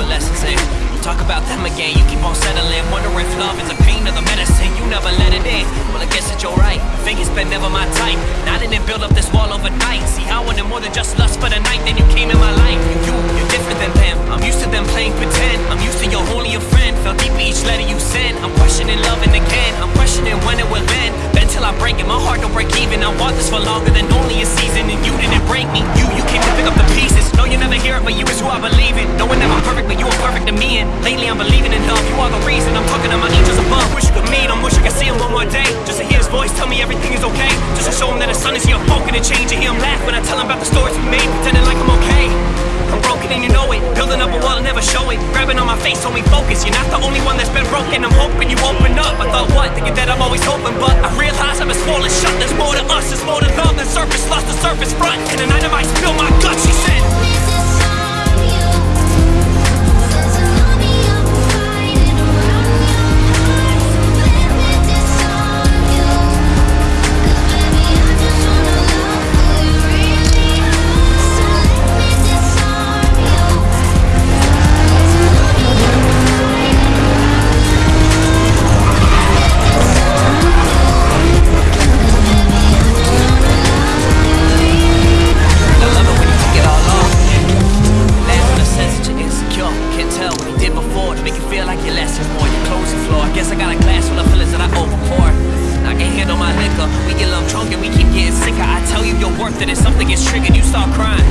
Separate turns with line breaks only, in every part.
With lessons in. You talk about them again, you keep on settling. Wondering if love is a pain or the medicine. You never let it in. Well, I guess that you're right. Figures been never my type. Now I didn't build up this wall overnight. See, I wanted more than just lust for the night. Then you came in my life. You, you're different than them. I'm used to them playing pretend. I'm used to your only a friend. Felt deep with each letter you send. I'm questioning loving again. I'm questioning when it will end. Bend till I break it. My heart don't break even. I want this for longer than only a season. And you didn't break me. You, you came to pick up the pieces. No, you never hear it, but you is who I believe in. Me. And lately I'm believing in love. You are the reason. I'm talking to my angels above. Wish you could meet him. Wish I could see him one more day. Just to hear his voice tell me everything is okay. Just to show him that his son is here, broken and change. And hear him laugh when I tell him about the stories we made, pretending like I'm okay. I'm broken and you know it. Building up a wall and never show it. Grabbing on my face, me focus. You're not the only one that's been broken. I'm hoping you open up. I thought what? Thinking that I'm always open, but I realize I've been swollen shut. There's more to us, there's more to love than surface lust, the surface front. And tonight tell you you're worth it, and something gets triggered, you start crying.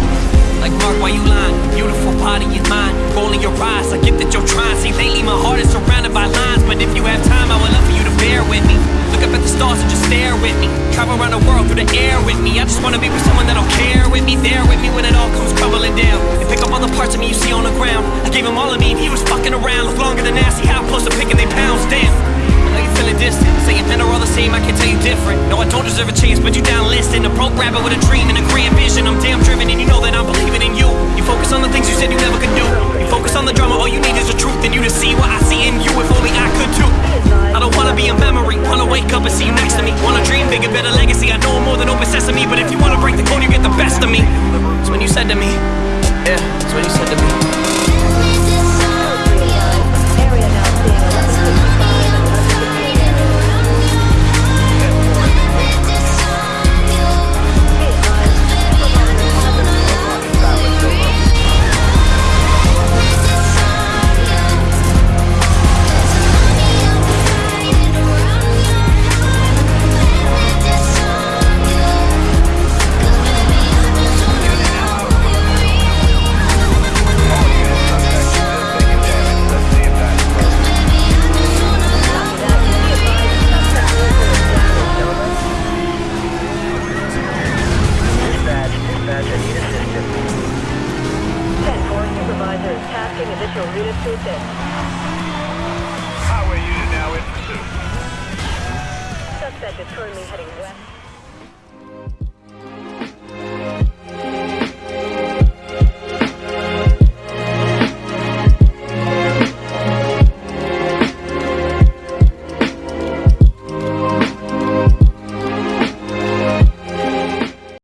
Like Mark, why you lying? Beautiful body is mine. Rolling your eyes, I get that you're trying. See, lately my heart is surrounded by lines, but if you have time, I would love for you to bear with me. Look up at the stars and just stare with me. Travel around the world through the air with me. I just wanna be with someone that'll care with me, there with me when it all comes crumbling down. And pick up all the parts of me you see on the ground. I gave him all of me, and he was fucking around. Look longer than nasty, how close to picking they pounds down. Men are all the same. I can tell you different. No, I don't deserve a chance, but you down listing. A broke rabbit with a dream and a grand vision. I'm damn driven, and you know that I'm believing in you. You focus on the things you said you never could do. You focus on the drama, all you need is the truth, and you to see what I see in you. If only I could too. I don't wanna be a memory, wanna wake up and see you next to me. Wanna dream bigger, better legacy. I know I'm more than open sesame, but if you wanna break the code, you get the best of me. It's when you said to me, yeah, it's when you said to me.
Tasking additional units to assist.
Highway unit now in pursuit.
Suspect is currently heading west